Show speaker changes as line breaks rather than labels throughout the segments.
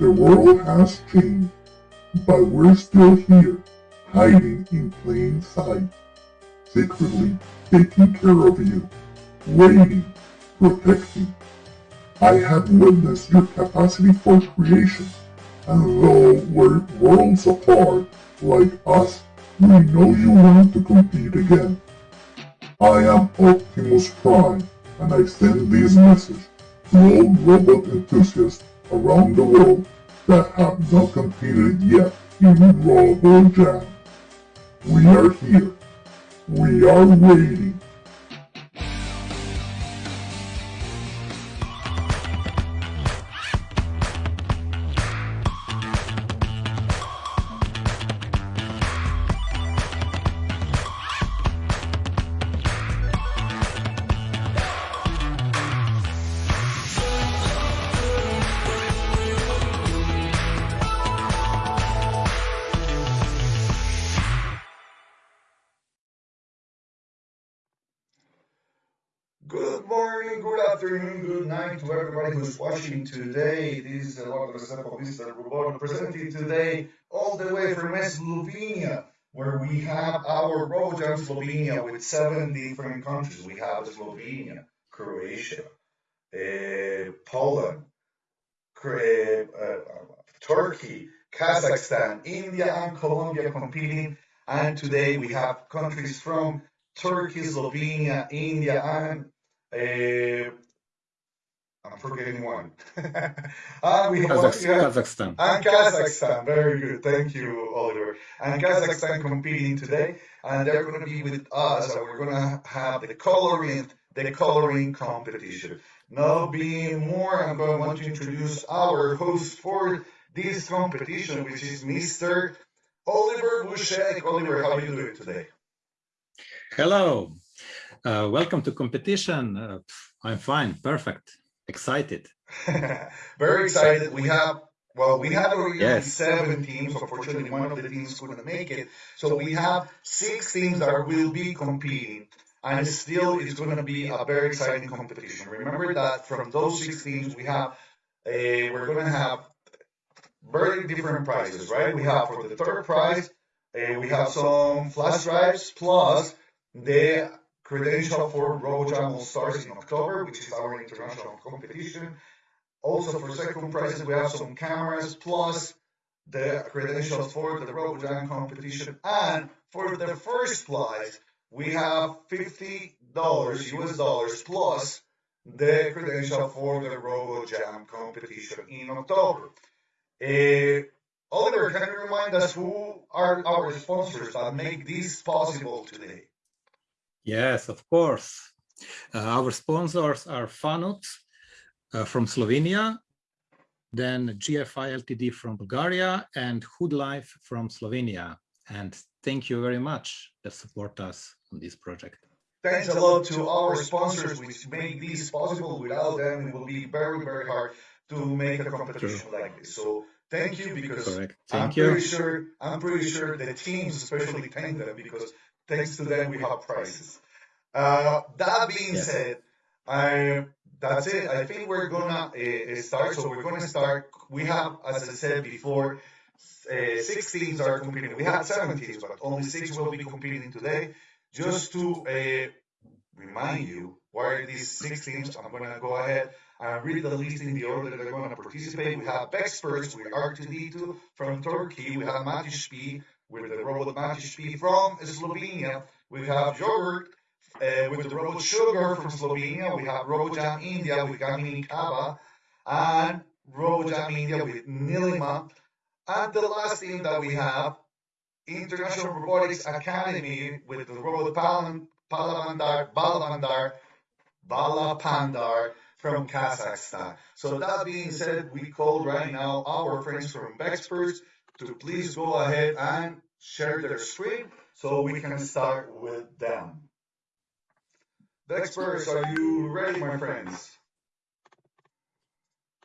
The world has changed, but we're still here, hiding in plain sight, secretly taking care of you, waiting, protecting. I have witnessed your capacity for creation, and though we're worlds apart, like us, we know you want to compete again. I am Optimus Prime, and I send this message to all robot enthusiasts around the world that have not competed yet in RoboJam. We are here. We are waiting.
Afternoon, good night to everybody who's watching today. This is Eduardo Restrepo, Mr. Rubon, presenting today all the way from Slovenia, where we have our RoboJam Slovenia with seven different countries. We have Slovenia, Croatia, uh, Poland, uh, Turkey, Kazakhstan, India, and Colombia competing. And today we have countries from Turkey, Slovenia, India, and uh, I'm forgetting one.
and we Kazakh Kazakhstan.
And Kazakhstan. Very good. Thank you, Oliver. And Kazakhstan competing today, and they're going to be with us, and we're going to have the coloring, the coloring competition. Now, being more, I'm going to want to introduce our host for this competition, which is Mr. Oliver Bushek. Oliver, how are you doing today?
Hello. Uh, welcome to competition. Uh, I'm fine, perfect, excited.
Very excited. We have, well, we have already yes. seven teams. Unfortunately, one of the teams couldn't make it. So we have six teams that will be competing. And still, it's going to be a very exciting competition. Remember that from those six teams, we have, a, we're going to have very different prizes, right? We have for the third prize, uh, we have some flash drives plus the credential for RoboJam All Stars in October, which is our international competition. Also for second prize, we have some cameras plus the credentials for the RoboJam competition. And for the first prize, we have $50 US dollars plus the credential for the RoboJam competition in October. Uh, Oliver, can you remind us who are our sponsors that make this possible today?
Yes, of course. Uh, our sponsors are Fanut uh, from Slovenia, then GFI Ltd from Bulgaria and Hood Life from Slovenia. And thank you very much that support us on this project.
Thanks a lot to our sponsors which make this possible. Without them, it will be very, very hard to make a competition True. like this. So thank you because
Correct.
Thank
I'm
you. pretty sure I'm pretty sure the teams especially thank them because thanks to them, we have prizes. Uh, that being yes. said, I that's it. I think we're gonna uh, start. So we're gonna start. We have, as I said before, uh, six teams are competing. We have seven teams, but only six will be competing today. Just to uh, remind you, what are these six teams? I'm gonna go ahead and read the list in the order that they're gonna participate. We have experts with R2D2 from Turkey. We have Matish with the robot Matish from Slovenia. We have Yogurt uh, with the Robot Sugar from Slovenia. We have RoboJam India with Gamini Kaba and RoboJam India with Nilima. And the last team that we have, International Robotics Academy with the Robot Palavandar, Balavandar, Balapandar from Kazakhstan. So that being said, we call right now our friends from Bexperts to please go ahead and share their screen so we can start with them. The Experts, are you ready, my friends?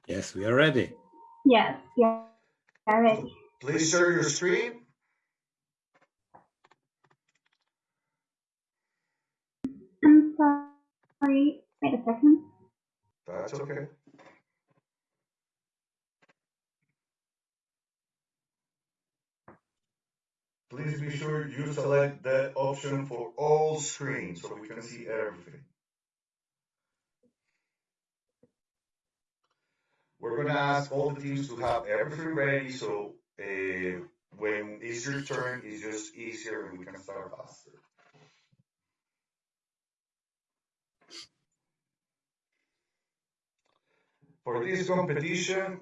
Yes, we are ready.
Yes, yeah, are ready.
Please share your screen.
I'm sorry, wait a second.
That's okay. Please be sure you select that option for all screens so we can see everything. We're gonna ask all the teams to have everything ready so uh, when it's your turn, it's just easier and we can start faster. For this competition,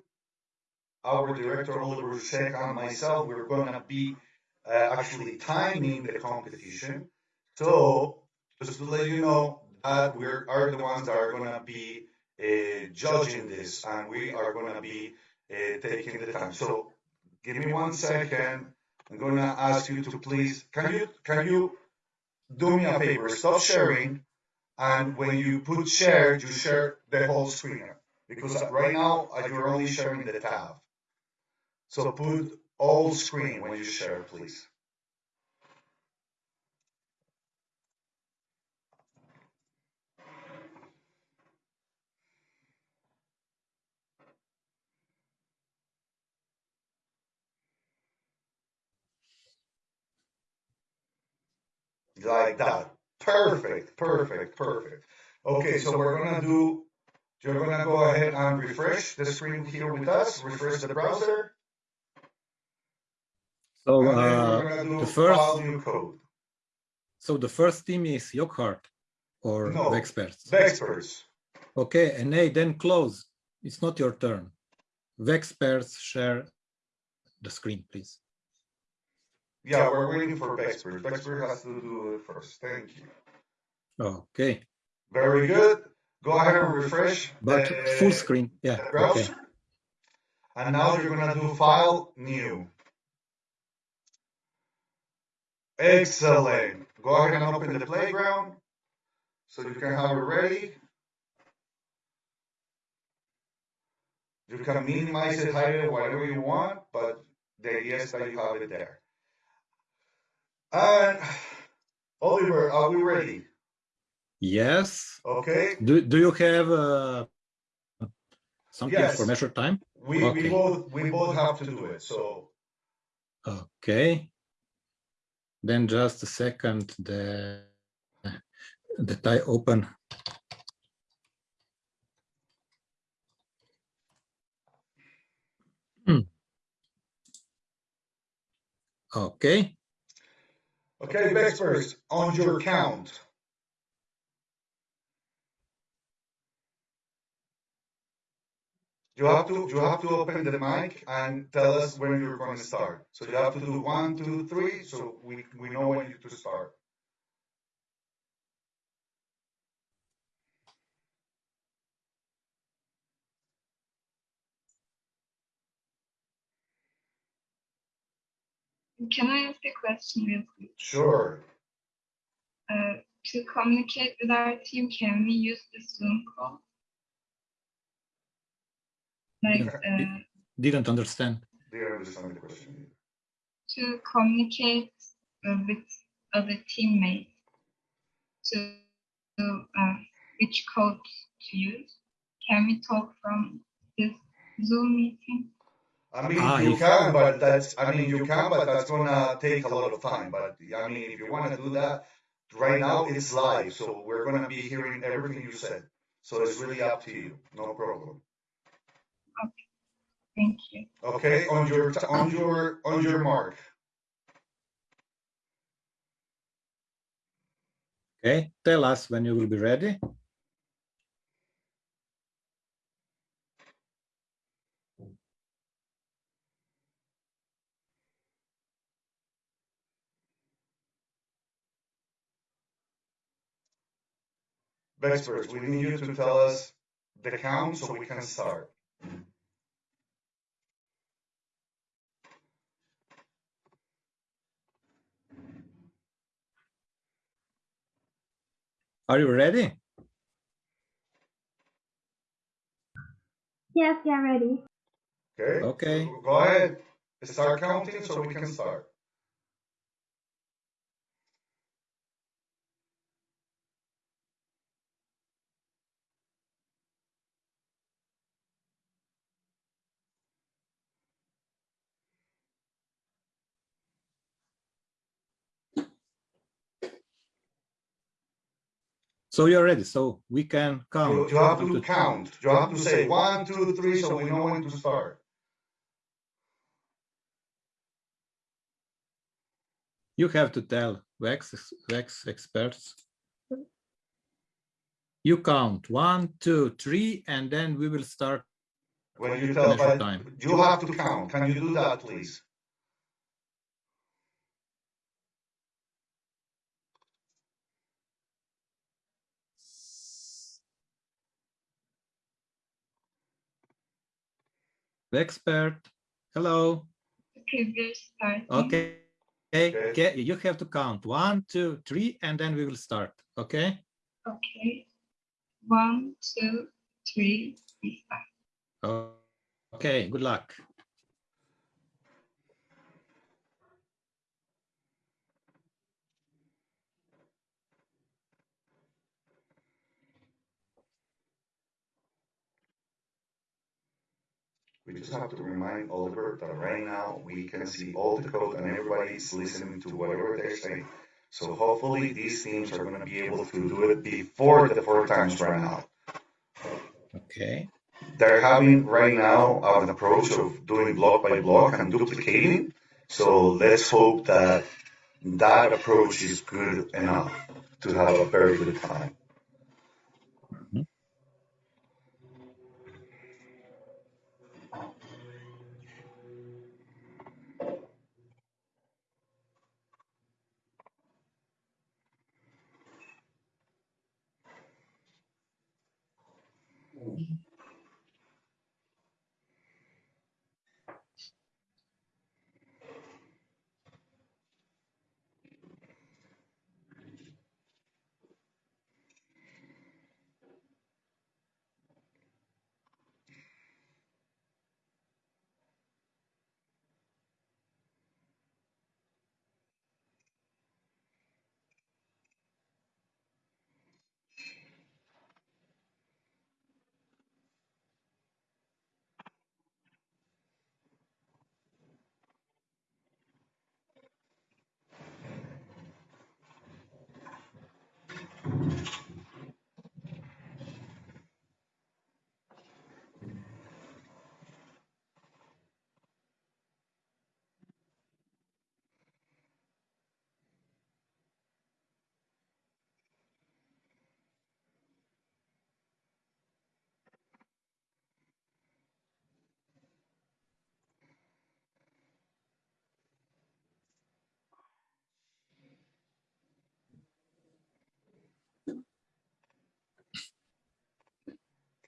our director Oliver Sek and myself, we're gonna be uh, actually timing the competition. So just to let you know that we are the ones that are gonna be uh, judging this, and we are gonna be uh, taking the time. So give me one second. I'm gonna ask you to please, can you can you do me a favor? Stop sharing, and when you put share, you share the whole screen because right now you're only sharing the tab. So put all screen when you share, please. Like that. Perfect, perfect, perfect. Okay, so we're gonna do, you're gonna go ahead and refresh the screen here with us, refresh the browser.
So uh,
we're gonna do
the first,
new code.
so the first team is Yockhart or
No.
the experts.
The experts.
Okay, and hey, then close. It's not your turn. The experts share the screen, please.
Yeah, we're waiting for Bexpert. Bexpert has to do it first. Thank you.
Okay,
Very good. Go ahead and refresh
but
the,
full screen. Yeah, okay.
And now you're gonna do file new. Excellent. Go ahead and open the playground so you can have it ready. You can minimize it, hide it, whatever you want, but the idea is that you have it there. And Oliver, are we ready?
Yes.
Okay.
Do, do you have uh, something
Yes.
for measured time?
We, we both we both have to do it. So
Okay. Then just a second, the that I open. Hmm. Okay,
okay, Bexpert, on your count. You have to you have to open the mic and tell us when you're going to start. So you have to do one, two, three, so we we know when you to start.
Can I ask a question real quick?
Sure.
Uh, to communicate with our team, can we use the Zoom call? Like uh,
didn't understand.
Do you understand the question?
to communicate uh, with other teammates to, to uh, which code to use. Can we talk from this Zoom meeting?
I mean,
Ah,
you
if-
can, but that's, I mean, you can, but that's gonna take a lot of time. But I mean, if you wanna do that, right now it's live, so we're gonna be hearing everything you said. So it's really up to you, no problem.
Thank you.
Okay, on your, on your, on your mark.
Okay, tell us when you will be ready.
Experts, we need you to tell us the count so we can start.
Are you ready?
Yes, we are ready.
Okay?
Okay.
Go ahead, start counting so we can start.
So you're ready. So we can count.
you have
one,
to count. You have to say one, two, three, so we know when to start.
You have to tell Vex, Vex experts. You count one, two, three, and then we will start.
When you tell,
time.
you have to count. Can you do that, please?
Expert, hello.
Okay, we're starting.
Okay. Okay.
Okay.
okay, You have to count one, two, three, and then we will start. Okay.
Okay. One, two, three, we start.
Oh, Okay. Good luck.
We just have to remind Oliver that right now we can see all the code and everybody's listening to whatever they're saying. So hopefully these teams are going to be able to do it before the four times run out.
Okay.
They're having right now an approach of doing block by block and duplicating. So let's hope that that approach is good enough to have a very good time. Mm-hmm.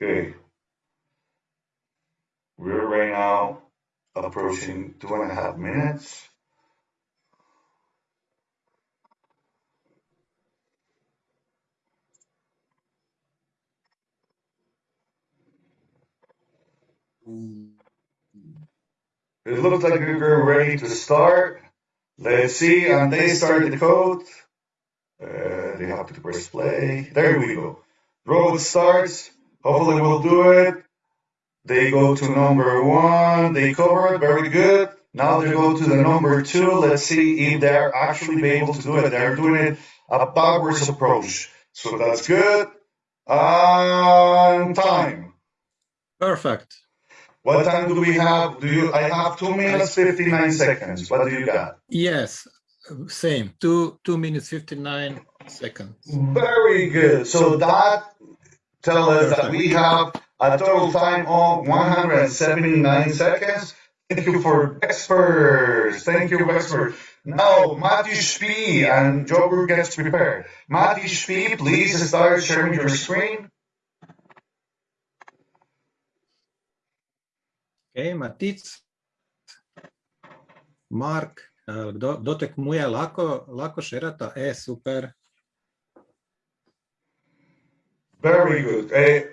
Okay. We're right now approaching two and a half minutes. It looks like we're ready to start. Let's see, and they start the code. Uh, they have to press play. There we go. Robot starts. Hopefully we'll do it. They go to number one. They cover it. Very good. Now they go to the number two. Let's see if they're actually be able to do it. They're doing it a backwards approach. So that's good. And time.
Perfect.
What time do we have? Do you? I have two minutes fifty nine seconds. What do you got?
Yes. Same. Two two minutes fifty nine seconds.
Very good. So that tells us that we have a total time of 179 seconds. Thank you for experts. Thank you, experts. Now, Matthew Spee and Joker gets prepared. Matthew Spee, please start sharing your screen.
Okay, Matic. Mark, eh, kdo, kdo tekmuje, lahko, lahko šerata? E, super.
Very good. Eh,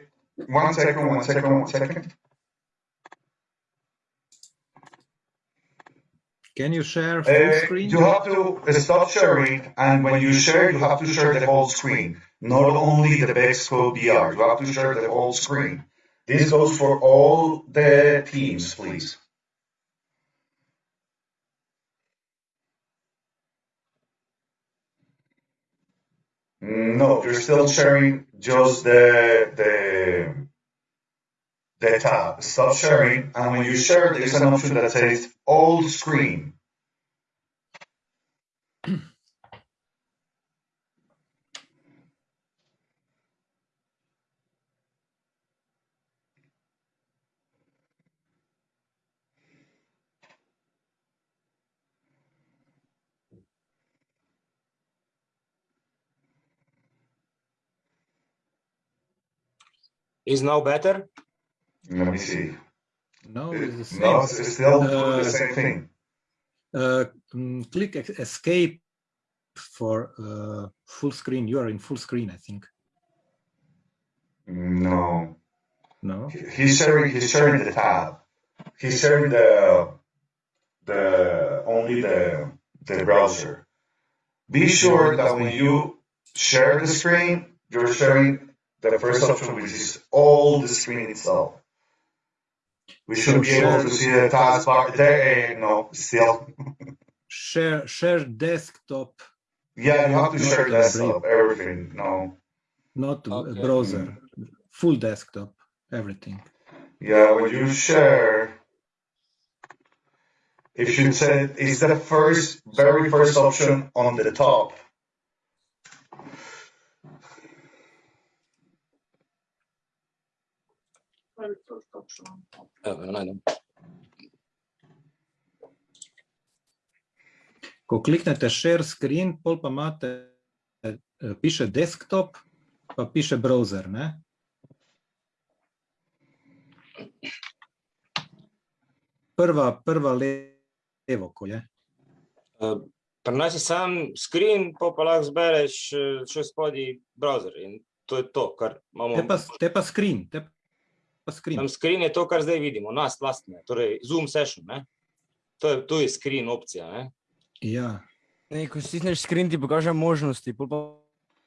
one second, one second, one second.
Can you share full
Uh,
screen?
you have to stop sharing, and when you share, you have to share the whole screen, not only the VEXcode VR. You have to share the whole screen. This goes for all the teams, please. No, you're still sharing just the the the tab. Stop sharing, and when you share, there's an option that says all screen.
Is now better?
Let me see.
No, it's the same.
No, it's still
Uh,
the same thing.
Uh, mm, click escape for uh, full screen. You are in full screen, I think.
No,
No.
he's sharing. He's sharing the tab. He's sharing the the only the the browser. Be sure that when you share the screen, you're sharing the first option, which is all the screen itself. We should be able to see the taskbar there. eh, No, still.
Share share desktop,
Yeah, you have to share desktop, everything. No.
not
Okay.
browser. Full desktop, everything.
Yeah, when you share, it should say it's the first, very first option on the top.
Evo, najdem.
Ko kliknete share screen, pol pa imate, eh, piše desktop, pa piše browser, ne? Prva, prva levo, ko je.
Pri nas je sam screen, pa pa lahko zbereš eh, še spodaj browser in to je to, kar imamo.
Te pa, te pa screen, te pa screen.
Tam screen je to, kar zdaj vidimo, nas lastne, torej Zoom session, ne? To je, tu je screen opcija, ne?
Ja,
Ne, ko stisneš screen, ti pokaže možnosti, pol pa,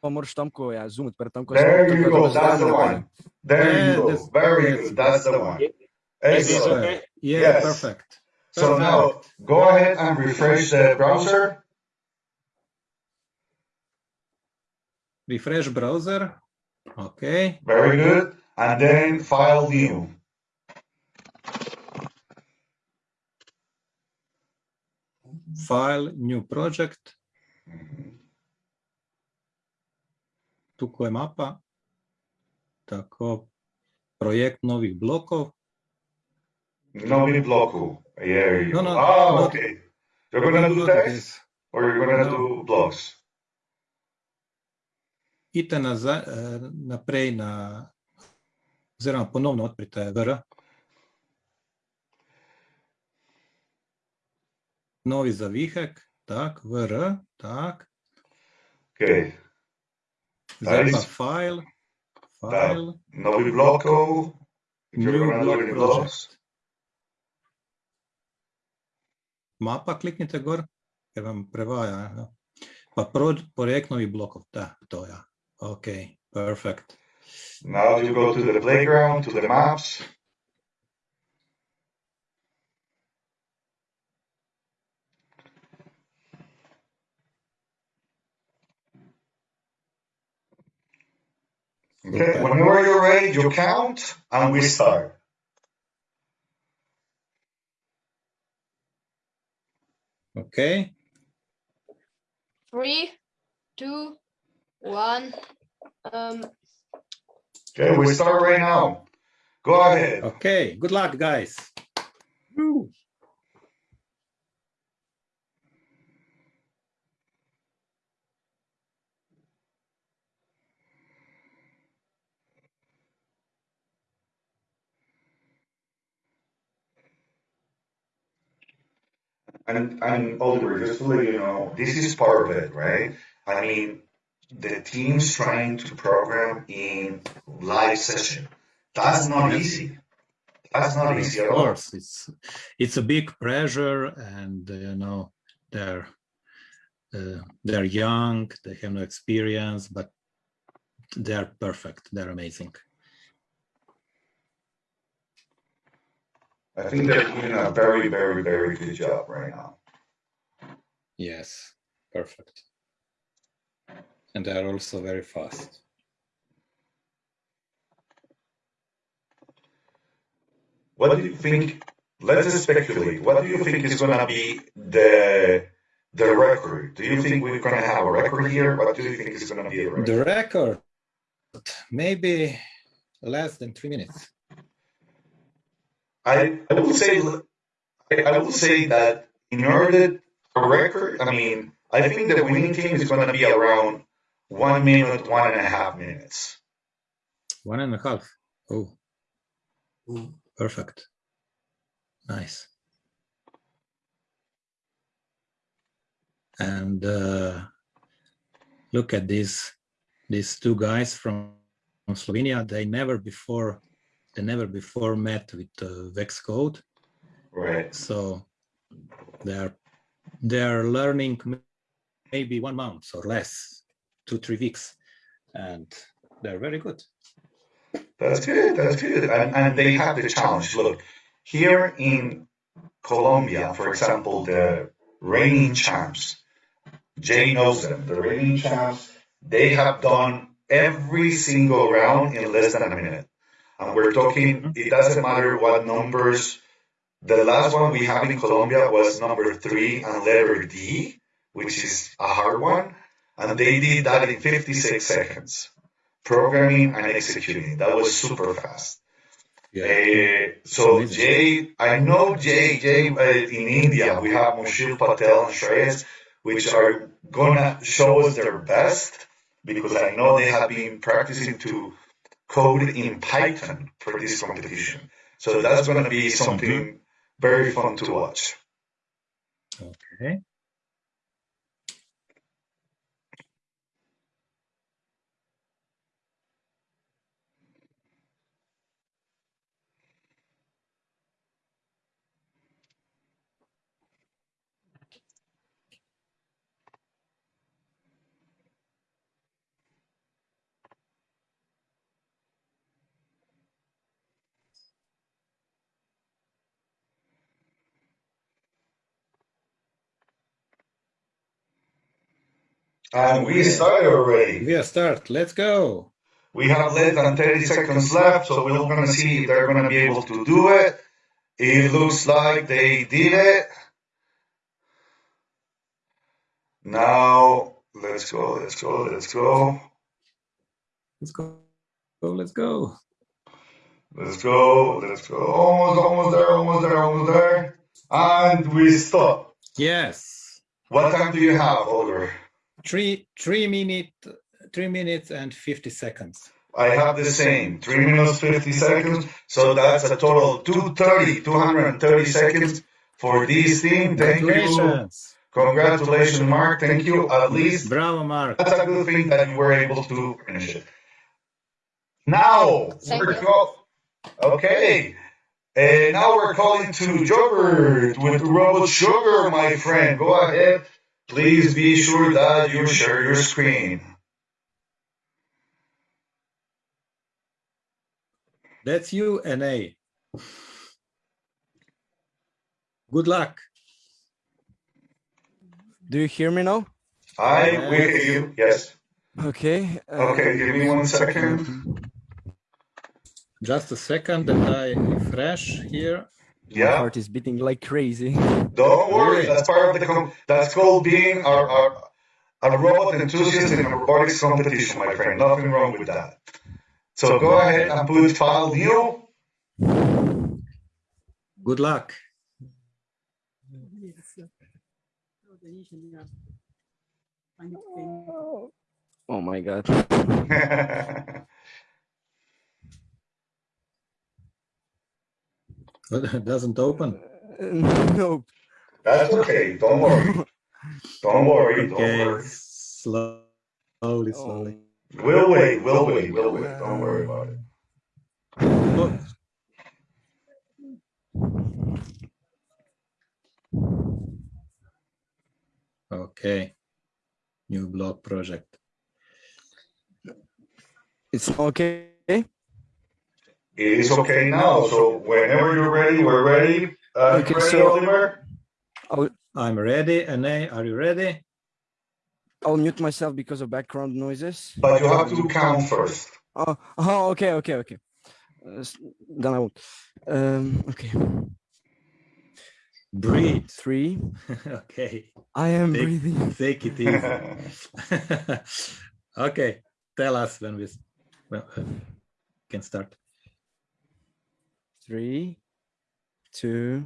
pa moraš tam, ko je Zoom odprt, tam, ko je
There
Zoom
you
odprt,
go,
da
that's the one. There you go,
that's-
very good, that's the one.
Is this
Excellent.
okay?
yeah,
Yes.
perfect.
So now, go ahead and refresh the browser.
Refresh browser. Okay,
Very good. And then file new.
file, new project. Tukaj je mapa. Tako, projekt novih blokov.
Novi bloku. You
No, no,
Ah,
not-
okay. You're gonna do
Not
text
this.
or you're gonna
No.
do blocks?
Idite nazaj, eh, naprej na, oziroma ponovno odprite VR. Novi zavihek, tak, VR, tak.
Okay.
Zdaj pa file, file,
Novi blokov.
New block project. Mapa kliknite gor, ker vam prevaja. Ja. Pa pro, projekt novih blokov, da, to ja. Ok, perfect.
Now you go to the playground, to the maps. Okay,
Super.
whenever you're ready, you count and we start.
Ok,
Three, two, one. Um,
Okay, we start right now. Go ahead.
ok, good luck guys. Woo.
And and Oliver, just to let you know, this is part of it, right? I mean, the team's trying to program in live session. That's not easy. That's not easy at
Of
all.
course, it's it's a big pressure, and uh, you know they're uh, they're young, they have no experience, but they're perfect. They're amazing.
I think they're doing a very, very, very good job right now.
Yes, perfect. And they are also very fast.
What do you think? Let's speculate. What do you think is going to be the the record? Do you think we're going to have a record here? What do you think is going to be the record?
The record, maybe less than three minutes.
I, I will say I, will say that in order a record, I mean, I think the winning team is going to be around one minute, one and a half minutes.
One and a half. Oh, perfect. Nice. And uh, look at these these two guys from, from Slovenia. They never before they never before met with uh, VEXcode,
Right.
so they are they are learning maybe one month or less, two three weeks, and they're very good.
That's good. That's good. And, and they have the challenge. Look, here in Colombia, for example, the reigning champs, Jay knows them, the reigning champs, they have done every single round in less than a minute. And we're talking, it doesn't matter what numbers. The last one we have in Colombia was number three and letter D, which is a hard one. And they did that in 56 seconds programming and executing. That was super fast. Uh, so. Jay, I know Jay, Jay uh, in India, we have Mushil Patel and Shreyas, which are gonna show us their best because I know they have been practicing to code in Python for this competition. So that's gonna be something very fun to watch.
Okay.
And we started already.
We start. Let's go.
We have less than 30 seconds left, so we're going to see if they're going to be able to do it. It looks like they did it. Now, let's go, let's go, let's go.
Let's go. Go. Let's go.
Let's go, let's go. Almost, almost there, almost there, almost there. And we stop.
Yes.
What time do you have, Oliver?
Three three minute three minutes and fifty seconds.
I have the same, 3 minutes 50 seconds. So that's a total 230, 230 seconds for this team. Thank you.
Congratulations.
Congratulations, Mark. Thank you. At least
Bravo, Mark.
that's a good thing that you were able to finish it. Now,
Thank
we're
you.
okay. And now we're calling to Jobert with Robot Sugar, my friend. Go ahead. Please be sure that you share your screen.
That's you, NA. Good luck.
Do you hear me now?
I will hear you. Yes.
Okay. uh,
Okay, give me one second.
Just a second that I refresh here.
My
Yeah.
heart is beating like crazy.
Don't worry. That's part of the. Com- that's called being a, a, a robot enthusiast in a robotics competition, my friend. Nothing wrong with that. So go ahead and put file new.
Good luck.
Oh my god.
It doesn't open.
no.
That's okay. Don't worry. Don't worry. Don't
Okay.
worry.
Slowly, oh. slowly.
We'll wait. We'll wait. We'll wait. Don't worry about it.
Oh, Okay. New blog project.
It's okay.
It is okay now. So whenever you're ready, we're ready. Uh,
Okay,
ready,
so-
Oliver?
I'm ready. NA, are you ready?
I'll mute myself because of background noises.
But you have to count first.
Oh, oh okay, okay, okay. Uh, then I won't. Um, okay.
Breathe.
Three.
okay.
I am
Take-
breathing.
Take it easy. okay. Tell us when we s- well, uh, can start.
Three, two,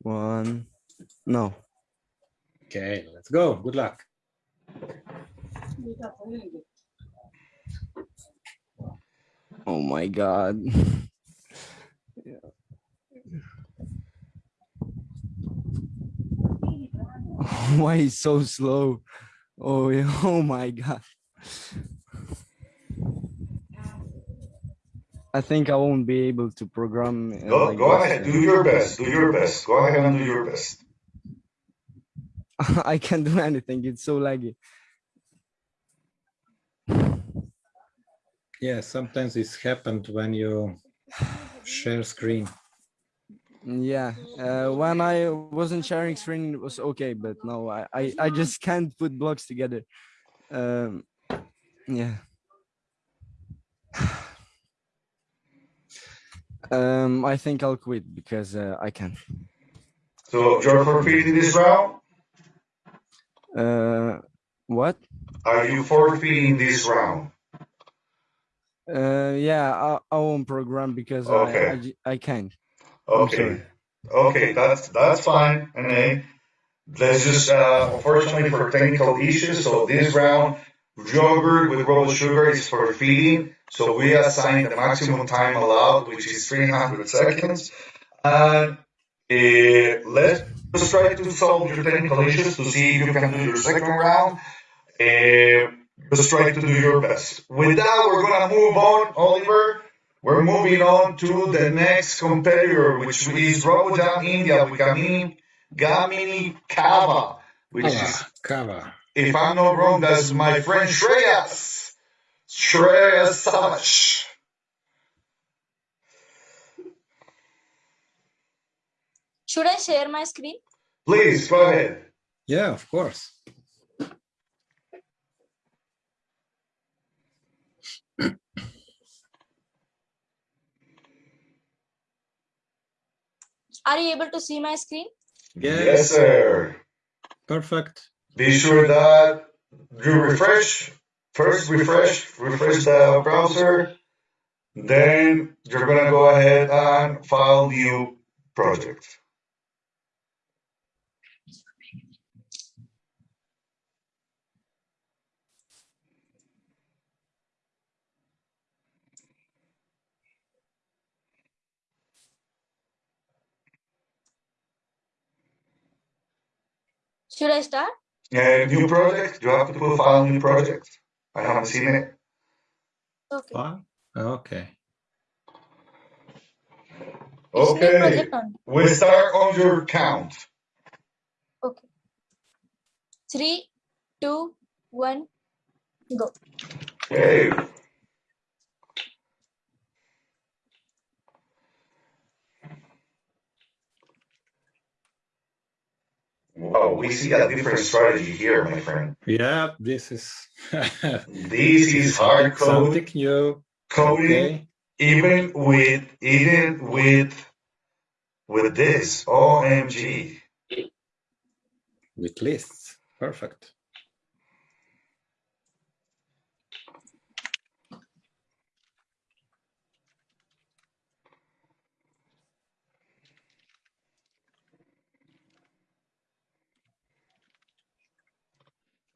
one. No.
Okay, let's go. Good luck.
Oh my god. Why is so slow? Oh yeah, oh my god. I think I won't be able to program. uh,
Go,
like
go ahead, do your best, do your best. Go ahead and do your best.
I can't do anything. It's so laggy.
Yeah, sometimes this happened when you share screen.
Yeah. Uh, when I wasn't sharing screen, it was okay, but no, I, I, I just can't put blocks together. Um, yeah. Um, I think I'll quit because uh, I can.
So you're forfeiting this round?
Uh, what?
Are you forfeiting this round?
Uh, yeah, I, I won't program because I, I, I, I can't.
Okay, okay, that's, that's fine, and let's just, uh, unfortunately for technical issues, so this round, yogurt with rolled sugar is for feeding, so we assign the maximum time allowed, which is three hundred seconds. And, uh, let's just try to solve your technical issues to see if you can do your second round. Uh, just try to do your best. With that, we're gonna move on, Oliver. We're moving on to the next competitor, which is RoboJam India with Gamini, Gamini Kava, which is,
Kava. Kava.
if I'm not wrong, that's my friend Shreyas. Shreyas Savage.
Should I share my screen?
Please, go ahead.
Yeah, of course.
Are you able to see my screen?
Yes, sir.
Perfect.
Be sure that you refresh, first refresh, refresh the browser, then you're gonna go ahead and file new project.
Should I start?
Uh, new project, you have to file new project. I haven't seen it.
Okay.
Fine. Okay.
Okay, we start on your count.
Okay. Three, two, one, go.
Okay. Wow, we see a different strategy here, my friend.
Yeah, this is
This is hard code
something new.
coding,
Okay.
even with even with with this. OMG.
With lists. Perfect.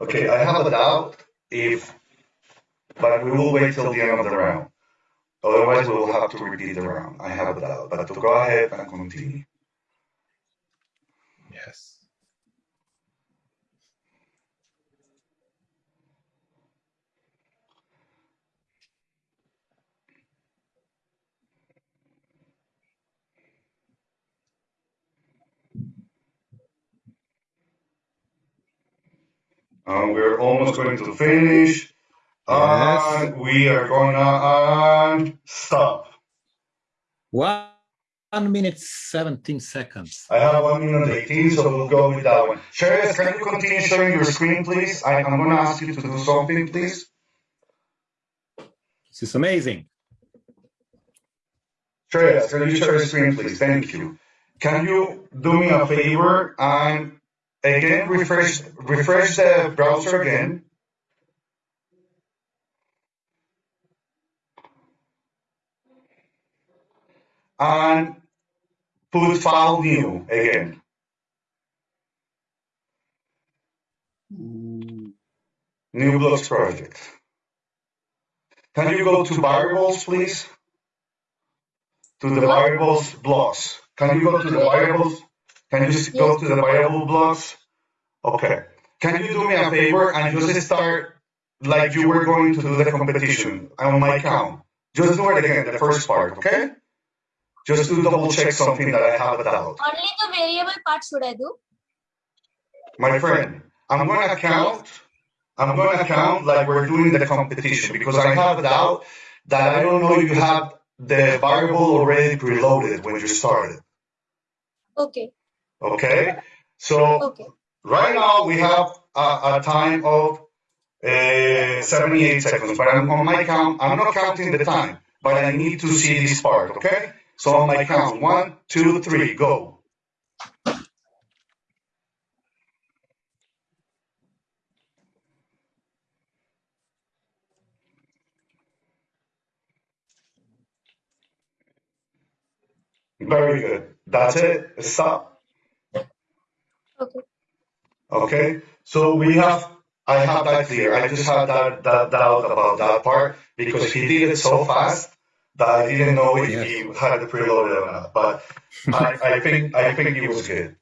Okay, I have a doubt if, but we will wait till the end of the round. Otherwise, we will have to repeat the round. I have a doubt, but to go ahead and continue.
Yes.
We're almost going to finish. And we are gonna um, stop.
One minute, 17 seconds.
I have one minute 18, so we'll go with that one. Sherry, can you continue sharing your screen, please? I, I'm going to ask you to do something, please.
This is amazing.
Sherry, can you share your screen, please? Thank you. Can you do me a favor and again refresh refresh the browser again? And put file new again. New blocks project. Can you go to variables, please? To the variables blocks. Can you go to the variables? Can you just go to the variable blocks? Okay. Can you do me a favor and just start like you were going to do the competition on my count? Just do it again, the first part, okay? Just to double check something that I have a doubt.
Only the variable part should I do?
My friend, I'm gonna count. I'm gonna count like we're doing the competition because I have a doubt that I don't know if you have the variable already preloaded when you started.
Okay.
Okay? So
Okay.
right now we have a, a time of uh, 78 seconds, but I'm on my count. I'm not counting the time, but I need to see this part, okay? So on my count, one, two, three, go. Very good. That's it. Stop.
Okay.
Okay. So we have, I have that clear. I just had that, that doubt about that part because he did it so fast that I didn't know if
Yes.
he had the preloaded or not. But I, I think, I think it was good.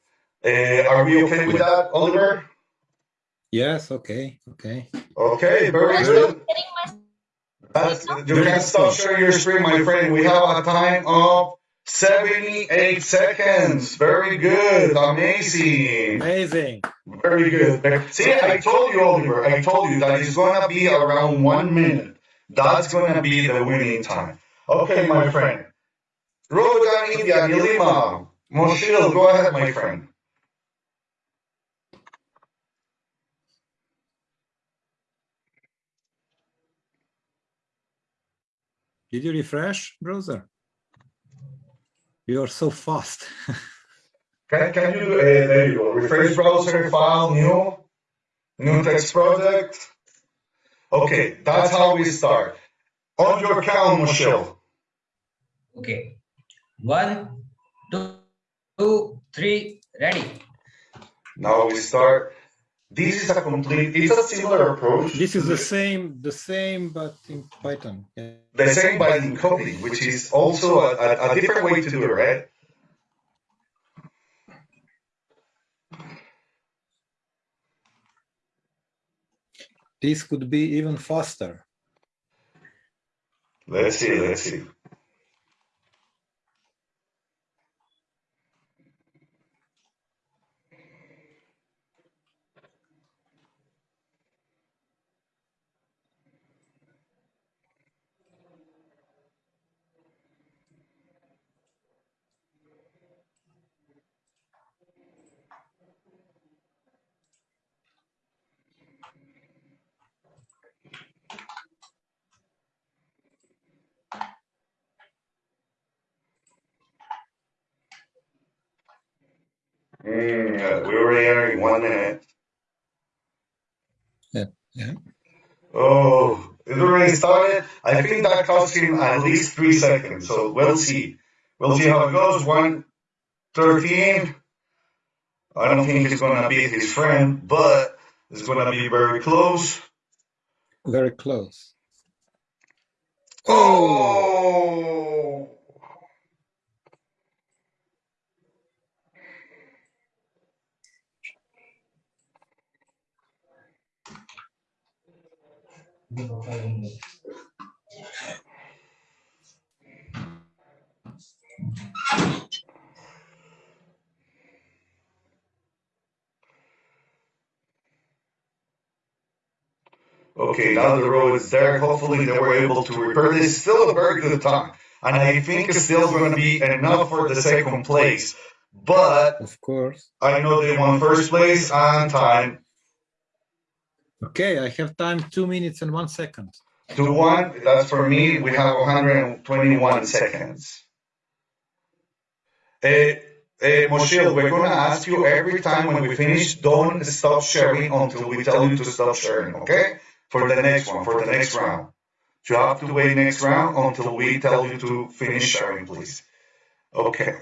Uh, are we okay with that, Oliver?
Yes, okay, okay.
Okay, very
I'm
good.
not my
That's, you can stop sharing your screen, my friend. We have a time of 78 seconds. Very good. Amazing.
Amazing.
Very good. See, I told you, Oliver, I told you that it's going to be around one minute. That's going to be the winning time. Okay, my friend. Rogan India, Nilima, Moshil, go ahead, my friend.
Did you refresh, browser? You are so fast.
Can, can you, uh, there you go, refresh browser, file, new, new text project. Okay, that's how we start. On your count, Moshil.
Okay. One, two, two, three, ready.
Now we start. This is a complete, it's a similar approach.
This is the same, the same, but in Python. Yeah.
the same by encoding, which is also a, a, a different way to do it, right?
This could be even faster.
Let's see, let's see. Mm, we already are in one minute.
Yeah, yeah.
Oh, it already started. I think that cost him at least three seconds. So we'll see. We'll see how it goes. One thirteen. I don't think he's gonna beat his friend, but it's gonna be very close.
Very close.
Oh. Okay, now the road is there. Hopefully they were able to repair this. Still a very good time. and I think it's still going to be enough for the second place. But
Of course.
I know they won first place and time
Okay, I have time two minutes and one second.
To one. That's for me. We have 121 seconds. Uh, uh, Moshe, we're going to ask you every time when we finish, don't stop sharing until we tell you to stop sharing, okay? For the next one, for the next round. You have to wait next round until we tell you to finish sharing, please. Okay.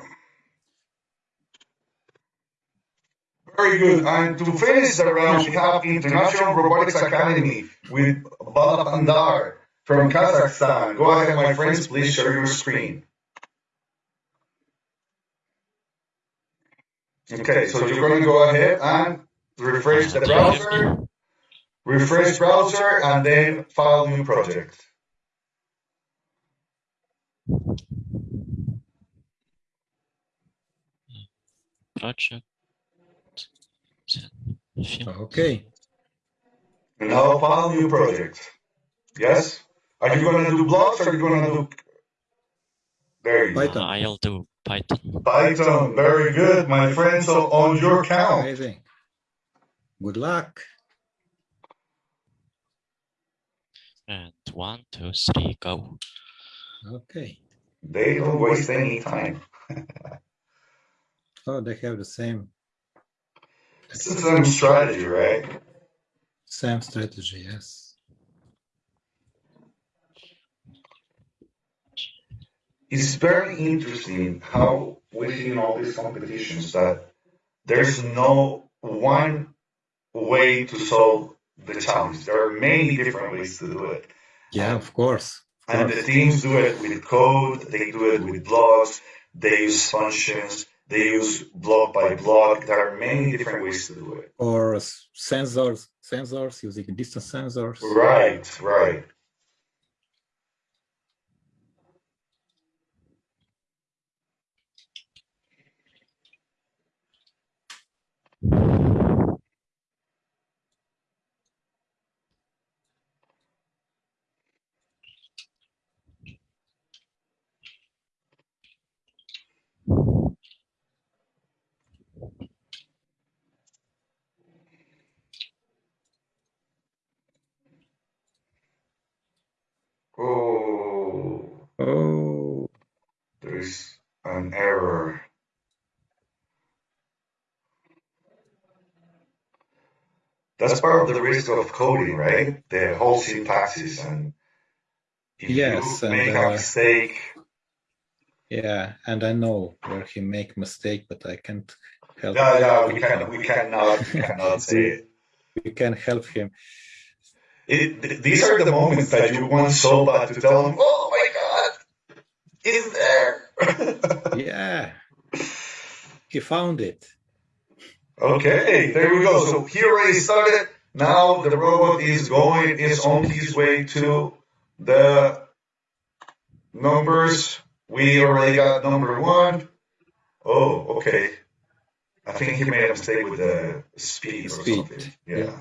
Very good. And to finish the round, we have International Robotics Academy with Bala Pandar from Kazakhstan. Go ahead, my friends, please share your screen. Okay, so you're going to go ahead and refresh the browser, refresh browser, and then file new project.
project.
Okay.
And now file new project. Yes? Are you going to do blocks or are you going to do... There you go.
Python.
I'll do Python.
Python, very good, my friend. So on your count.
Amazing. Good luck.
And one, two, three, go.
Okay.
They don't waste any time.
Oh, they have the same
It's the same strategy, right?
same strategy. Yes.
It's very interesting how within all these competitions that there's no one way to solve the challenge. There are many different ways to do it.
Yeah, of course. Of
And the teams do it with code, they do it with blocks, they use functions, they use block by block. There are many different ways to do it.
Or sensors, sensors using distance sensors.
Right, right. Oh,
Oh,
there's an error. That's part of the risk of coding, right? The whole syntaxes and if
yes,
you
and
make a
uh,
mistake,
yeah, and I know where he make mistake, but I can't help.
yeah, yeah, we can we cannot we cannot say it.
We can help him.
it. th- These are the moments that you want so bad to tell him, "Oh my It's there."
Yeah, he found it.
Okay, there we go. So he already started. Now the robot is going, is on his way to the numbers. We already got number one. Oh, okay. I think he made a mistake with the speed or
Speed.
something. Yeah.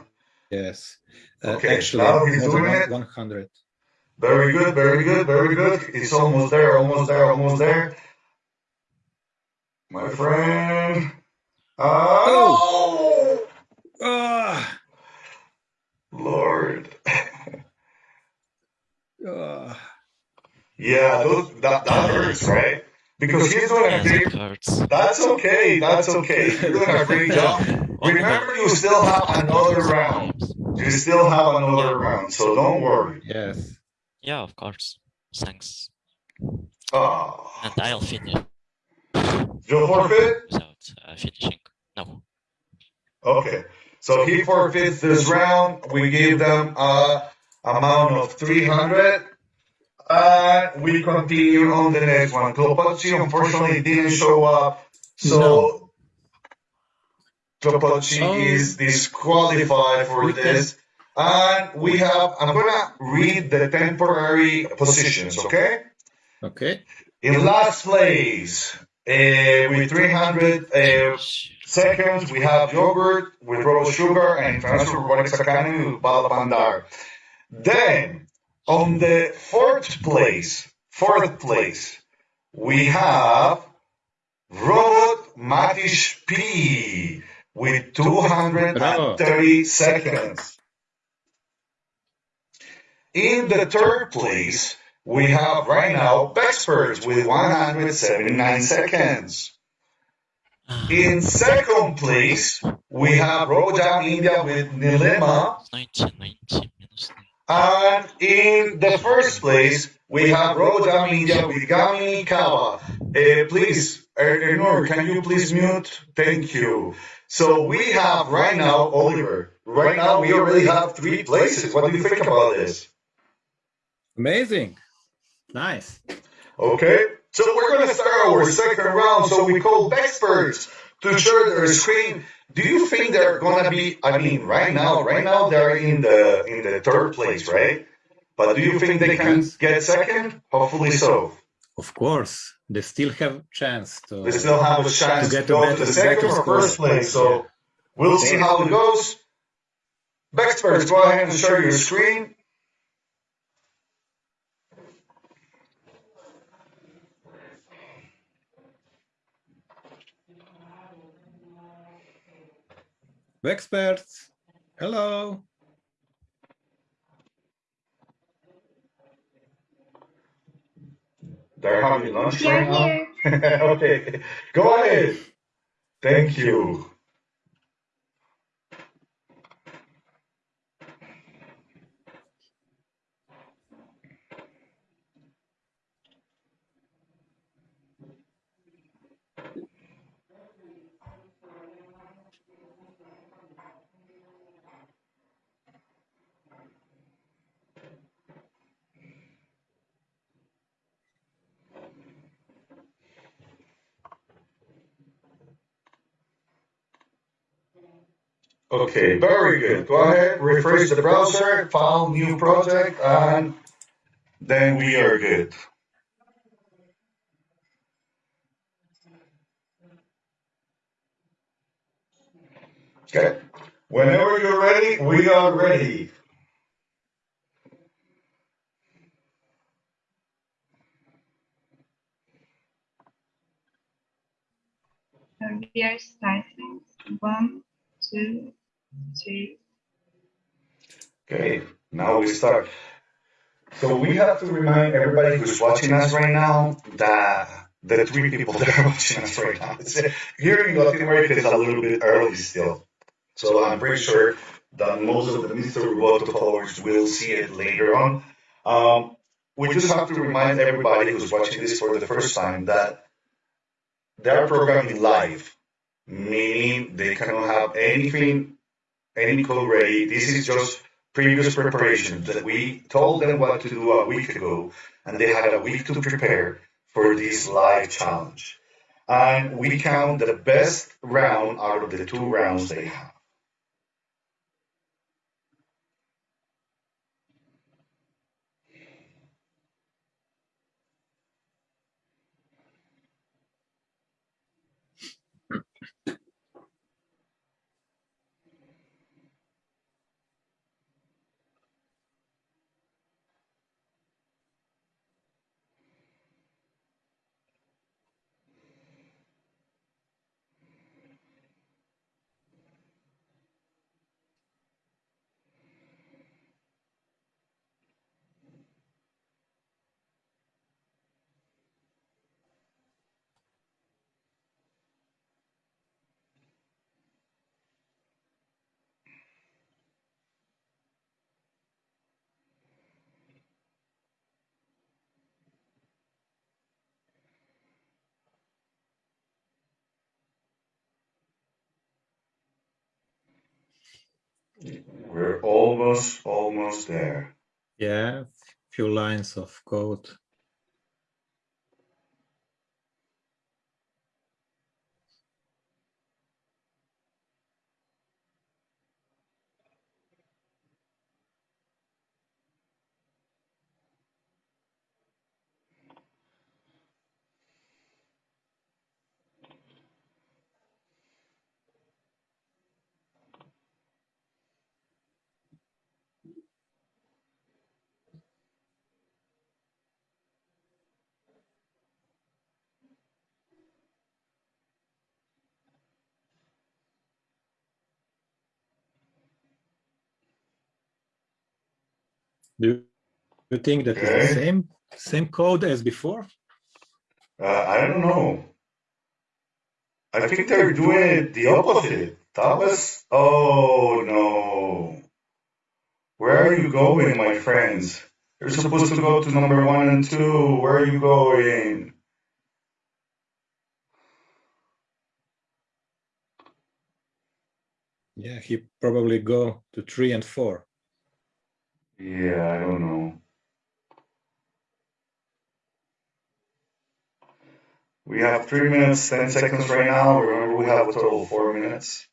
Yes. Uh,
Okay,
actually,
now he's doing it.
100.
Very good, very good, very good. It's almost there, almost there, almost there. My friend. Oh,
Ah,
Lord.
ah.
Yeah, those, that, that hurts, right? Because he's doing a
Yes,
great.
it hurts.
That's okay. That's okay. You're doing a great job. Remember, you still have another round. You still have another round, so don't worry.
Yes.
Yeah, of course. Thanks.
Oh,
And I'll finish
you forfeit?
without uh, finishing. No.
Okay. So he forfeits this round. We gave them a amount of 300. And we continue on the next one. Klopochi unfortunately didn't show up. So
No.
Klopochi
Oh.
is disqualified for
We
this. And we have, I'm going to read the temporary positions, okay?
Okay.
In last place, uh, with 300 uh, seconds, we have Yogurt with Robo Sugar and International Robotics Academy with Bala Pandar. Then, on the fourth place, fourth place, we have Robot Matish P with 230 seconds. In the third place, we have right now VEXperts with 179 seconds. In second place, we have Rojam India with Nilima. And in the first place, we have Rojam India with Gami Kawa. Uh, please, Ernor, can you please mute? Thank you. So we have right now, Oliver, right now we already have three places. What do you think about this?
Amazing. Nice.
Okay. So we're going to start our second round. So we call experts to share their screen. Do you think they're going to be? I mean, right now, right now they're in the in the third place, right? But do you think they can get second? Hopefully so.
Of course, they still have chance to.
They still have a chance to,
get
go
better-
to the second
better
or first place. So we'll see how it goes. Experts, go ahead and share your screen.
Experts, hello.
They're having lunch
Here,
right now. okay, go ahead. Thank you. Okay, very good. Go ahead, refresh the browser, file new project, and then we are good. Okay. Whenever you're ready, we are ready.
We are starting. One, two,
Okay, now we start. So we have to remind everybody who's watching us right now that the three people that are watching us right now. It's, here in Latin America, it's a little bit early still. So I'm pretty sure that most of the Mr. Roboto followers will see it later on. Um, we just have to remind everybody who's watching this for the first time that they're programming live, meaning they cannot have anything, any code ready. This is just previous preparation that we told them what to do a week ago, and they had a week to prepare for this live challenge. And we count the best round out of the two rounds they have. We're almost, almost there.
Yeah, few lines of code. Do you think that is the same same code as before?
Uh, I don't know. I think they're doing the opposite. That was. Oh no. Where are you going, my friends? You're supposed to go to number one and two. Where are you going?
Yeah, he probably go to three and four.
Yeah, I don't know. We have three minutes, ten seconds right now. Remember, we have a total of four minutes.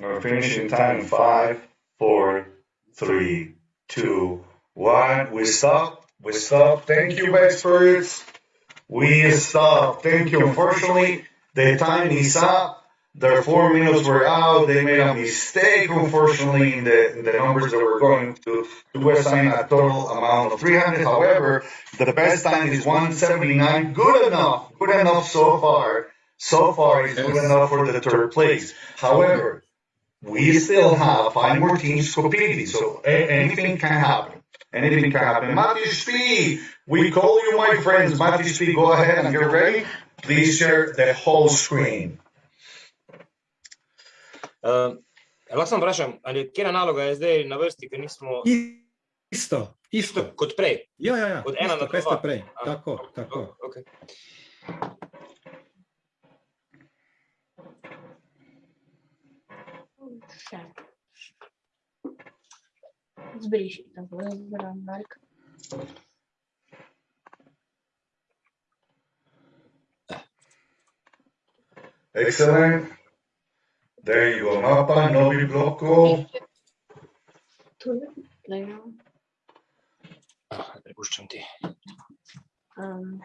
We're finishing time five, four, three, two, one. We stop. We stop. Thank you, experts. We stop. Thank you. Unfortunately, the time is up. Their four minutes were out. They made a mistake, unfortunately, in the, in the numbers that were going to, to assign a total amount of 300. However, the best time is 179. Good enough. Good enough so far. So far, it's good enough for the third place. However, we still have five more teams competing, so a- anything can happen. Anything can happen. Matthew Speed, we call you my friends. Matthew Speed, go ahead and get ready. Please share the whole screen.
Uh, lahko samo vprašam, ali kje naloga je zdaj na vrsti, ker nismo
Isto, isto.
kot prej?
Ja, ja, ja.
Od ena
isto,
na dva.
prej. Tako, tako.
Okay.
Še. Zbriši, tako da zbram like.
Excellent. There you go. Mapa, Novi Bloco.
Tu je, glej, no.
Prepuščam ti.
Um,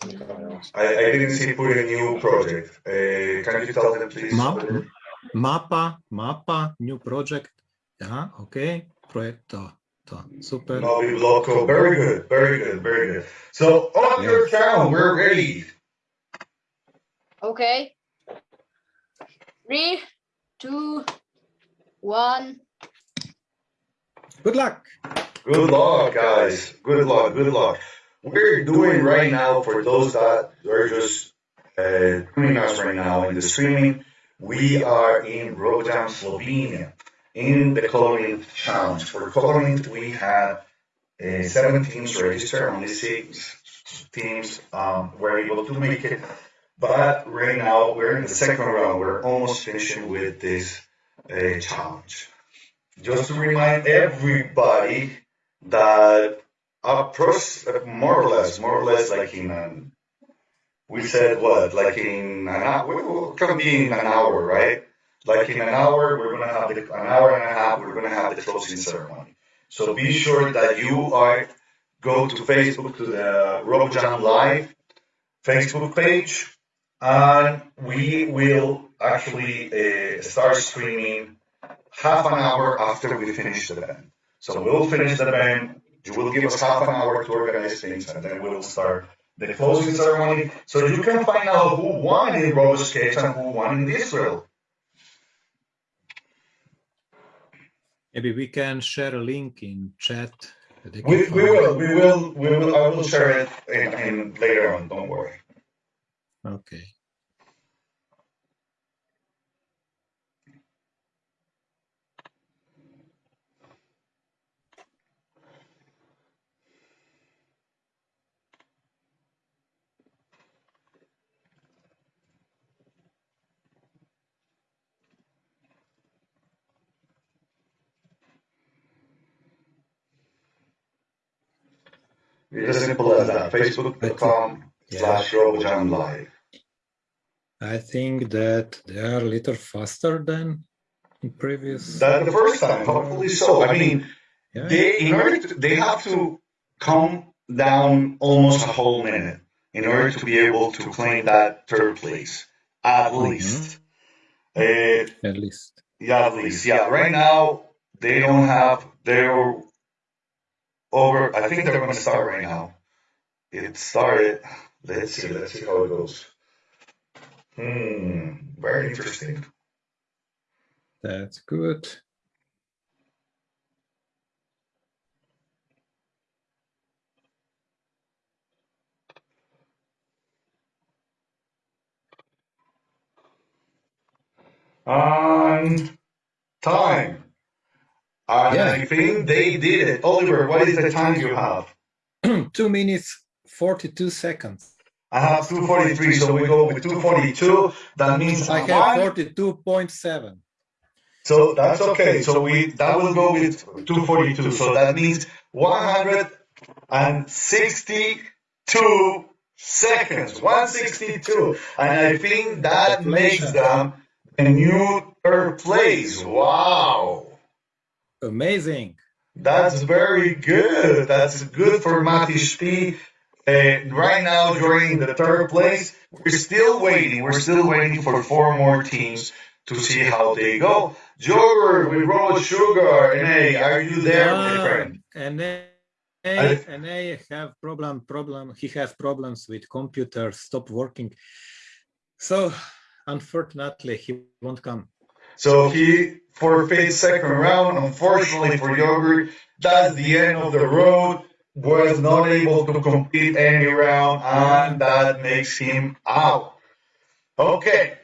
I, I didn't see put a new project. Uh, can you tell them, please?
Map, mapa, mapa, new project. Ja, ok. Projekt to, to. Super.
Novi Bloco. Very good. Very good. Very good. So on your count, we're ready.
Okay. Three, two, one.
Good luck.
Good luck, guys. Good luck. Good luck. We're doing right now for those that are just uh, tuning us right now in the streaming. We are in Rotterdam, Slovenia, in the coloring challenge. For coloring, we had uh, seven teams registered. Only six teams um, were able to make it. But right now we're in the second round. We're almost finishing with this uh, challenge. Just to remind everybody that approx more or less, more or less like in an, we said what, like in an hour, it can be in an hour, right? Like in an hour, we're gonna have the, an hour and a half, we're gonna have the closing ceremony. So be sure that you are, go to Facebook, to the RoboJam Live Facebook page, and we will actually uh, start streaming half an hour after we finish the event. So we'll finish the event. You will give us half an hour to organize things, and then we'll start the closing ceremony, so you can find out who won in RoboSketch and who won in Israel.
Maybe we can share a link in chat. that they can
We, we will, we will, we will. I will share it in, in later on. Don't worry.
Okay.
It's as simple as that. Facebook.com slash RoboJam Live.
I think that they are a little faster than previous.
That the first time, hopefully so. I mean,
Yeah.
they in order to, they have to come down almost a whole minute in order to be able to claim that third place, at least. Uh,
At least.
yeah, at least. Yeah, right now they don't have. They're over. I think they're going to start right now. It started. Let's see. Let's see how it goes. Hmm. Very interesting.
That's good.
On time. And
Yeah.
I think they did it. Oliver, what is the time you have?
Two minutes, 42 seconds.
I have 243, so we go with 242. That means
I have 42.7.
So that's okay. So we that will go with 242. So that means 162 seconds. 162. And I think that makes them a new third place. Wow.
Amazing.
That's very good. That's good for Matish P. Uh, right now, during the third place, we're still waiting. We're still waiting for four more teams to see how they go. Jogger we Roll Sugar and hey, are you there, my
Yeah,
friend?
and
I-
I, and I have problem problem. He has problems with computer stop working. So unfortunately, he won't come.
So he forfeit second round. Unfortunately for Yogurt, that's the end of the road. Was not able to complete any round, and that makes him out. Okay.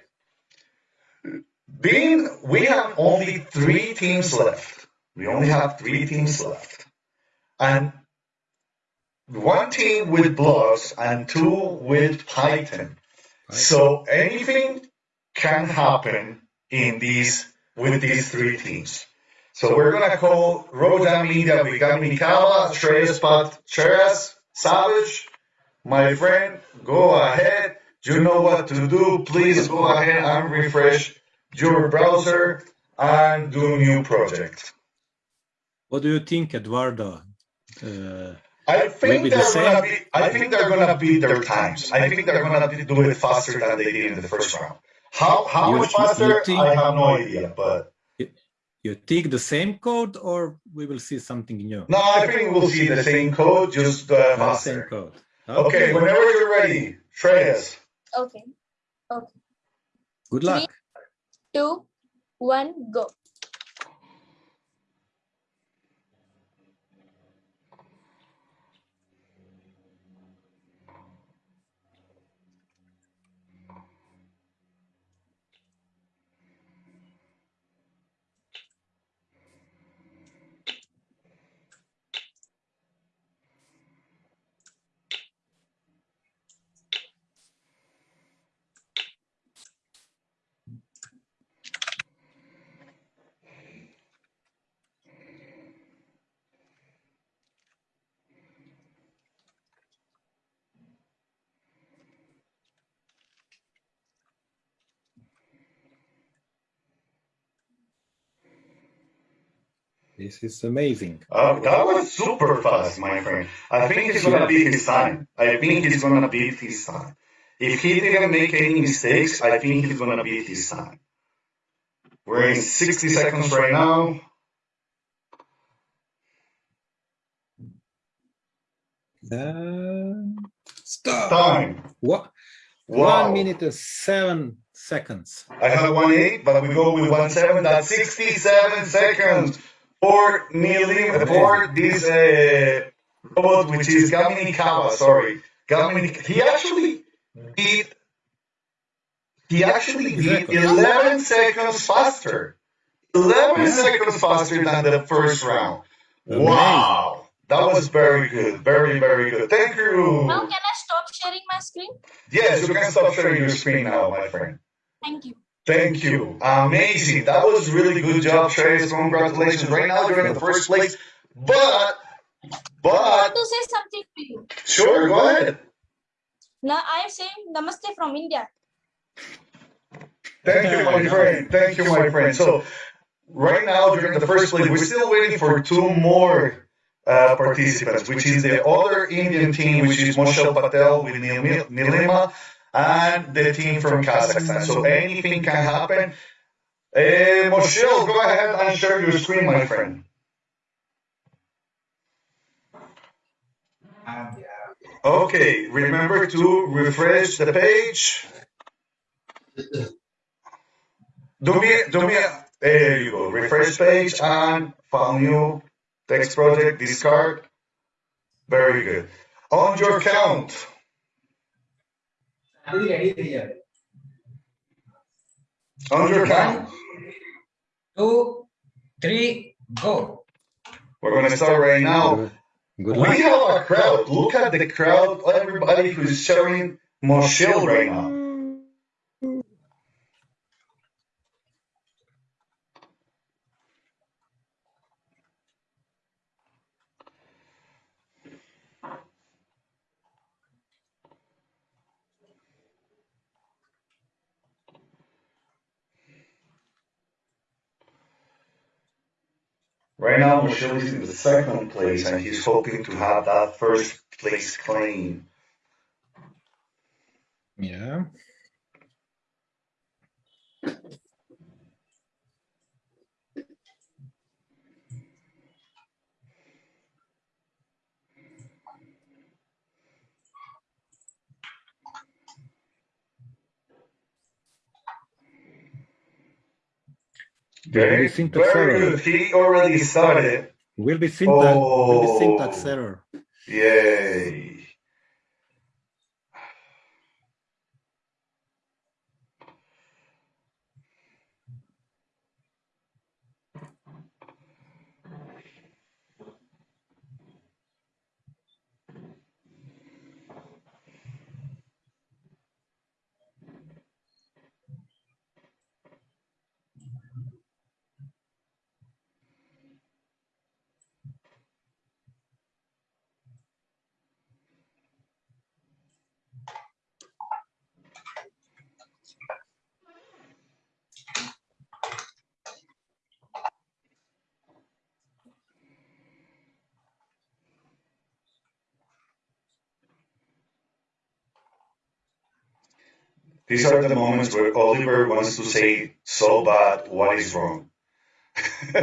Being we have only three teams left. We only have three teams left. And one team with blocks and two with Python. So anything can happen in these with these three teams. So we're gonna call Rodan Media. We got Mikala, Shreyas Pat, Cheras, Savage. My friend, go ahead. You know what to do. Please go ahead and refresh your browser and do new project.
What do you think, Eduardo? Uh,
I think
Maybe the
they're gonna
same?
be. I think they're gonna beat their times. I think they're gonna be- do it faster than they did in the first round. How how
You-
much
you
faster?
think-
I have no idea, but
you take the same code, or we will see something new?
no, I think we'll see the same code, just uh,
Uh, same code.
Okay, whenever you're ready, Shreyas.
Okay. Okay.
Good luck.
Two, one, go.
This is amazing.
Uh, that was super fast, my friend. I think he's gonna beat his time. I think he's gonna beat his time. If he didn't make any mistakes, I think he's gonna beat his time. We're in 60 seconds right now.
Uh, stop.
Time.
What?
Wow.
One minute and seven seconds.
I have one eight, but we go with one seven. That's 67 seconds for kneeling for this uh, robot, which is Gamini Kawa. Sorry, Gamini. He actually beat. He actually beat 11 seconds faster. 11 seconds faster than the first round. Wow, that was very good. Very very good. Thank you.
Now can I stop sharing my screen?
Yes, you can stop sharing your screen now, my friend.
Thank you.
Thank you. Amazing. That was really good job, Trace. Congratulations. Right now, you're in the first place. But But
want to say something to you.
sure, go ahead.
Now I am saying Namaste from India.
Thank you, my friend. Thank you, my friend. So right now during the first place. we're still waiting for two more uh, participants, which is the other Indian team, which is Moshel Patel with Nil- Nilima, and the team from Kazakhstan. So anything can happen. Uh, Moshel, go ahead and share your screen, my friend. Okay, remember to refresh the page. Do me, do me, there you go. Refresh page and file new text project, discard. Very good. On your count. On your count.
Two, three, go.
We're going to start right now.
Good
We have a crowd. Look at the crowd. Everybody who's showing more Moshel right now. Right now, Moshel is in the second place, and he's hoping to have that first place claim.
Yeah.
Very,
Maybe syntax
very
error.
He already started.
Will be syntax. Will be
Oh.
syntax error.
Yay. These are the moments where Oliver wants to say so bad what is wrong.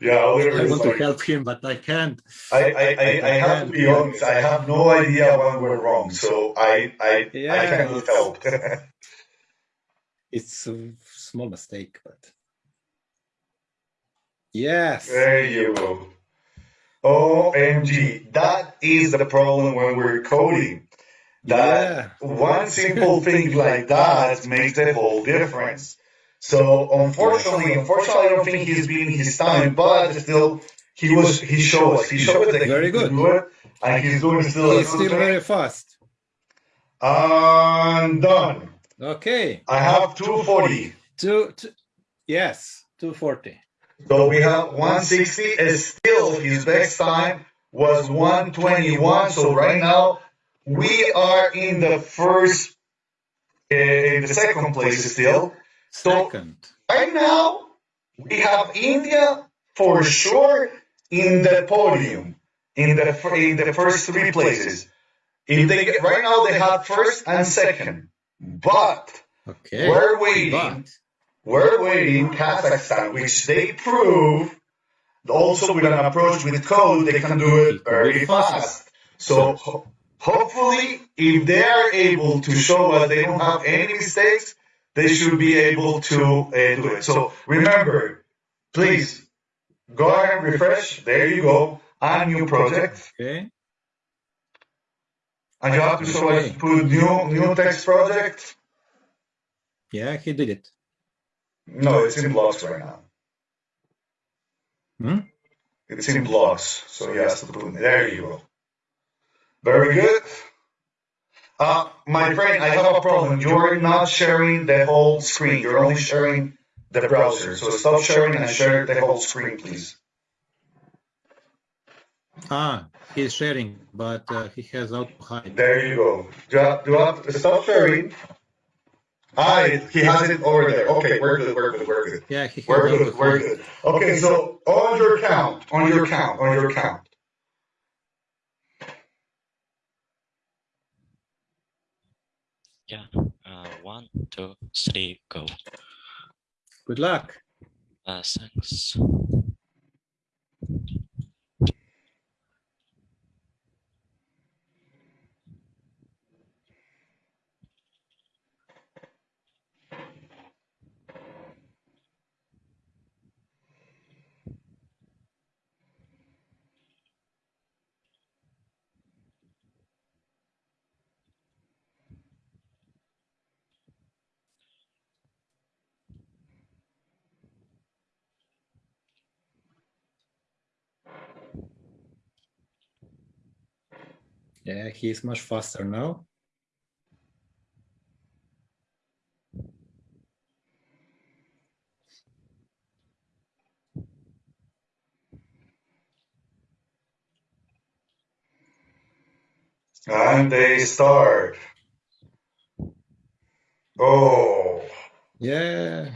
yeah, Oliver
I
is
want to help him, but I can't.
I, I, I, I have to be honest, I have no idea when we're wrong, so I, I, I
Yeah,
cannot
it's-
help.
It's a small mistake, but yes.
There you go. OMG. That is the problem when we're coding. That one simple thing like that makes the whole difference. So unfortunately, unfortunately, I don't think he's beating his time, but still, he was he showed us he showed us that
Very
he
good.
do it, and he's doing still
He's still very fast.
I'm done.
Okay.
I have 240.
Two, two yes, 240.
So we have 160. Still, his best time was 121. So right now, we are in the first, uh, in the second place still. So
Second.
right now, we have India for sure in the podium, in the in the first three places. If they get, right now, they have first and second, but
Okay.
we're waiting.
But
We're waiting Kazakhstan, which they prove also with an approach with code, they can do it very fast. So hopefully, if they are able to show us they don't have any mistakes, they should be able to uh, do it. So remember, please go ahead and refresh. There you go. A new project.
okay.
And you have to show us put new new text project.
Yeah, he did it.
No, it's in blocks right now.
Hmm?
It's in blocks, so he has to put there you go. Very good. Uh, my friend, I have a problem. You're not sharing the whole screen. You're only sharing the browser. So stop sharing and share the whole screen, please.
Ah, he's sharing, but uh, he has auto hide.
There you go. Do you have, do have to stop sharing? Ah, he has it over there. Okay, we're good, we're good, we're good.
Yeah, he has
We're good, we're good. Okay, so on your count, on your count, on your count.
Yeah. Uh, one, two, three, go.
Good luck.
Uh, thanks.
Yeah, he's much faster now.
And they start. Oh,
Yeah.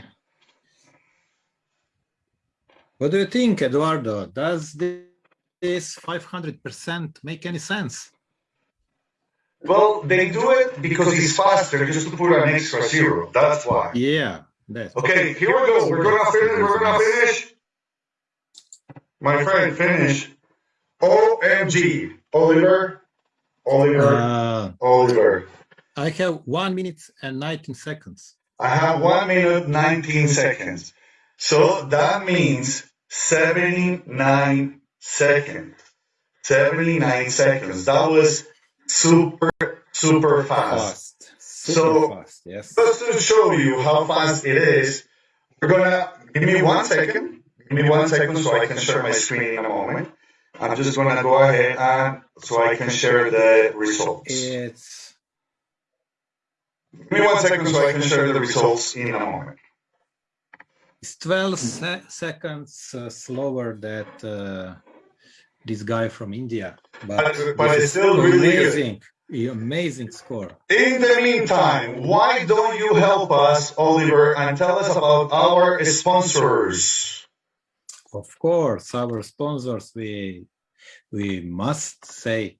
What do you think, Eduardo? Does this 500% make any sense?
Well, they do it because he's faster just to put an extra zero. That's why.
Yeah, that's
Okay, here we go. We're gonna finish. We're gonna finish. My friend, finish. OMG. Oliver. Oliver.
Uh,
Oliver.
I have one minute and 19 seconds.
I have one minute, 19 seconds. So that means 79 seconds. 79 seconds. That was super, super fast.
Fast. Super
So-
fast, yes.
Just to show you how fast it is, we're gonna give me one second. Give me one second so I can share my screen in a moment. I'm just gonna go ahead and so I can share the results. Give
It's
me one second so I can share the results in a moment.
it's 12 se seconds uh, slower than uh, this guy from India. But,
But- it's still really good.
amazing, amazing score.
In the meantime, why don't you help us, Oliver, and tell us about our sponsors?
Of course, our sponsors, we we must say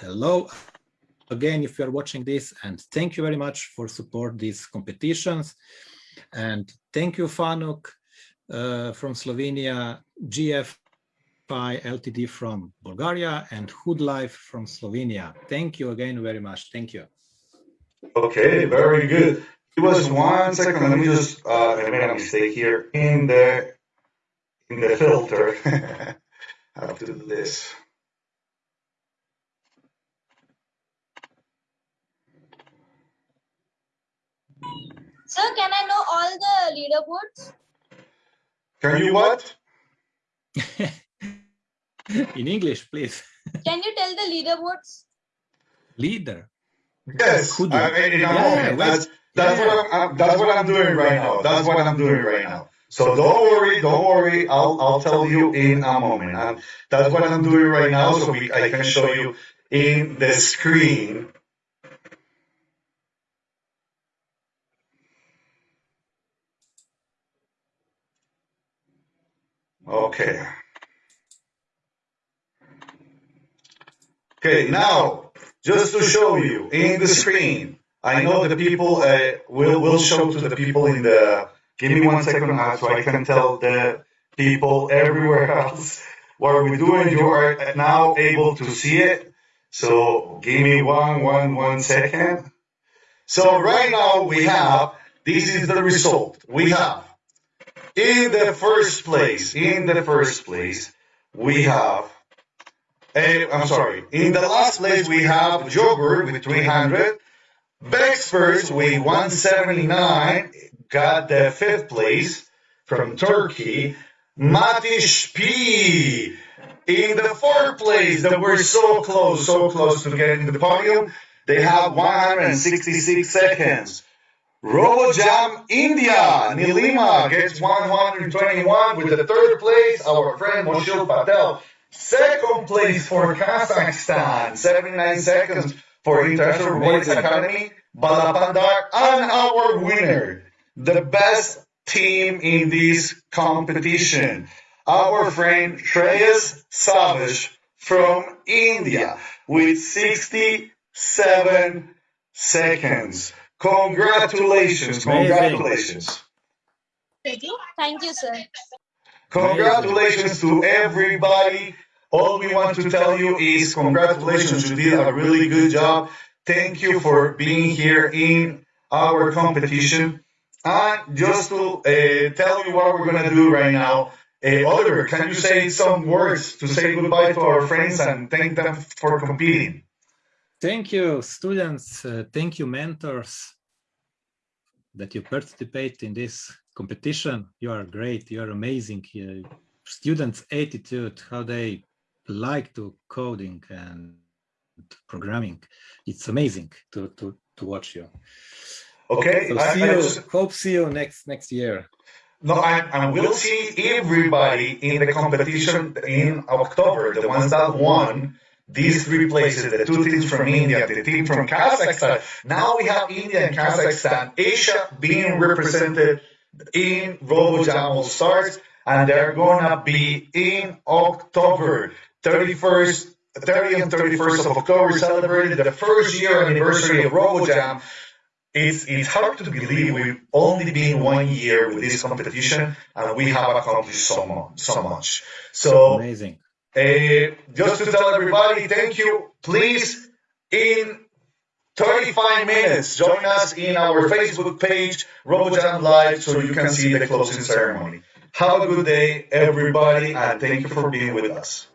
hello again if you're watching this, and thank you very much for support these competitions. And thank you, FANUC uh, from Slovenia, GFI Ltd from Bulgaria, and Hood Life from Slovenia. Thank you again very much. Thank you.
Okay, very good. Give us one second. Let me just uh, I made a mistake here in the in the filter. I have to do this.
Sir, can I know all the leaderboards?
Can you what?
In English, please.
Can you tell the leaderboards?
Leader.
Yes,
Could you?
I mean, in a
Yeah,
moment. That's that's
Yeah.
what I'm, I'm that's what I'm doing right now. That's what I'm doing right now. So don't worry, don't worry. I'll I'll tell you in a moment. That's what I'm doing right now, so we I can show you in the screen. Okay. Okay, now, just to show you in the screen, I know the people uh, will will show to the people in the. Give me one second uh, so I can tell the people everywhere else what we're doing. You are now able to see it. So give me one one one second. So right now we have this is the result. We have in the first place, in the first place, we have I'm sorry. In the last place, we have Jogur with 300. VEXperts with 179 got the fifth place from Turkey. Matish P in the fourth place. That we're so close, so close to getting the podium. They have 166 seconds. RoboJam India, Nilima gets 121 with the third place. Our friend Moshil Patel Second place for Kazakhstan, 79 seconds for International Robotics
Amazing.
Academy, Balapandar, and our winner, the best team in this competition, our friend Shreyas Savage from India with 67 seconds. Congratulations, congratulations.
Thank you. Thank you, sir.
Congratulations to everybody. All we want to tell you is congratulations. You did a really good job. Thank you for being here in our competition. And just to uh, tell you what we're going to do right now, uh, Oliver, can you say some words to say goodbye to our friends and thank them for competing?
Thank you, students. Uh, thank you, mentors, that you participate in this competition. You are great. You are amazing. Students' attitude, how they like to coding and programming. It's amazing to to to watch you.
Okay,
So
I-
see
I
you.
just-
Hope see you next next year.
No, and, and we'll see everybody in the competition in October, the ones that won these three places, the two teams from India, the team from Kazakhstan. Now we have India and Kazakhstan, Asia being represented in RoboJam All Stars, and they're gonna be in October 31st, 30 and 31st of October, celebrating the first year anniversary of RoboJam. It's, it's hard to believe we've only been one year with this competition and we have accomplished so much. So, much. so
Amazing.
uh, just to tell everybody, thank you. Please, in 35 minutes, join us in our Facebook page, RoboJam Live, so you can see the closing ceremony. Have a good day, everybody, and thank you for being with us.